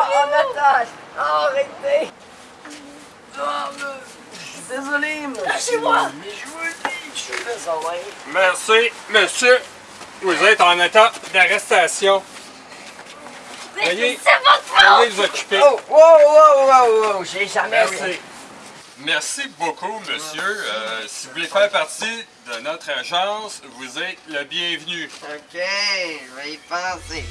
en attache Arrêtez oh, me... Désolé, monsieur. Lâchez-moi Mais je vous le dis, je suis désolé. Merci, monsieur. Vous êtes en état d'arrestation. Veuillez, veuillez vous occuper. Oh, wow, wow, wow, wow, j'ai jamais... Merci. Merci beaucoup, monsieur. Euh, si vous voulez faire partie de notre agence, vous êtes le bienvenu. OK, je vais y penser.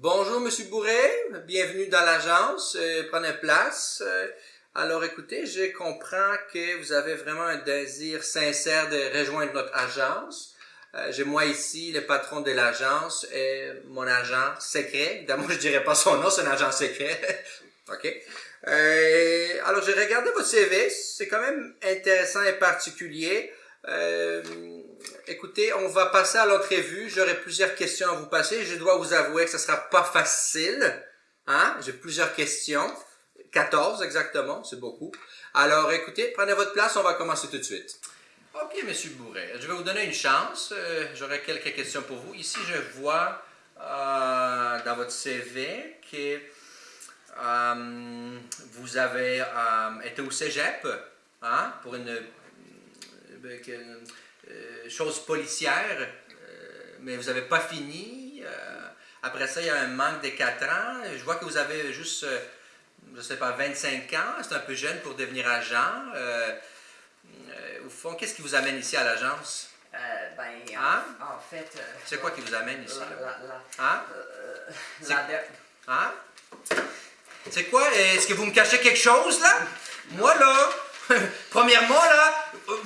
Bonjour, Monsieur Bourret. Bienvenue dans l'agence. Euh, prenez place. Euh, alors, écoutez, je comprends que vous avez vraiment un désir sincère de rejoindre notre agence. Euh, J'ai moi ici le patron de l'agence et mon agent secret. Évidemment, je dirais pas son nom, c'est un agent secret. OK. Alors, j'ai regardé votre CV. C'est quand même intéressant et particulier. Euh, écoutez, on va passer à l'entrevue. J'aurai plusieurs questions à vous passer. Je dois vous avouer que ce sera pas facile. Hein? J'ai plusieurs questions. 14 exactement, c'est beaucoup. Alors, écoutez, prenez votre place, on va commencer tout de suite. Ok, Monsieur Bourret, je vais vous donner une chance. Euh, J'aurai quelques questions pour vous. Ici, je vois euh, dans votre CV que euh, vous avez été au cégep hein, pour une, euh, chose policière, euh, mais vous n'avez pas fini. Euh, après ça, il y a un manque de 4 ans. Je vois que vous avez juste, euh, je ne sais pas, 25 ans. C'est un peu jeune pour devenir agent. Au fond, qu'est-ce qui vous amène ici à l'agence? Euh, ben, en, Hein? en fait... euh, C'est quoi qui vous amène ici? Hein? Hein? C'est quoi? Est-ce que vous me cachez quelque chose, là? Moi, là, premièrement, là,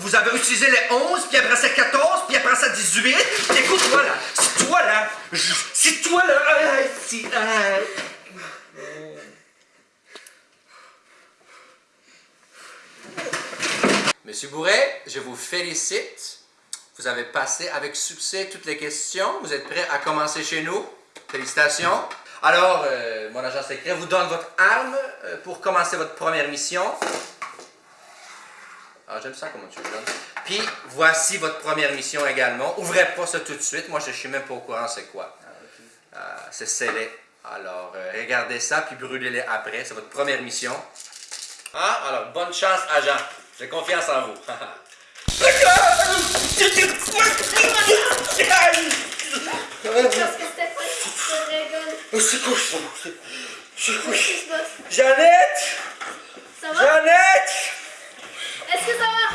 vous avez utilisé les 11, puis après ça 14, puis après ça 18. Écoute-moi, là, c'est toi, là, c'est toi, là, ah, c'est- ah. Monsieur Bourret, je vous félicite. Vous avez passé avec succès toutes les questions. Vous êtes prêt à commencer chez nous? Félicitations. Alors, euh, mon agent secret vous donne votre arme euh, pour commencer votre première mission. Ah, j'aime ça comment tu le donnes. Puis, voici votre première mission également. Ouvrez pas ça tout de suite. Moi, je suis même pas au courant c'est quoi. Euh, c'est scellé. Alors, euh, regardez ça, puis brûlez-les après. C'est votre première mission. Ah, alors, bonne chance, agent. J'ai confiance en vous. C'est quoi ça? C'est- quoi? Jeannette! Ça va? Jeannette! Est-ce que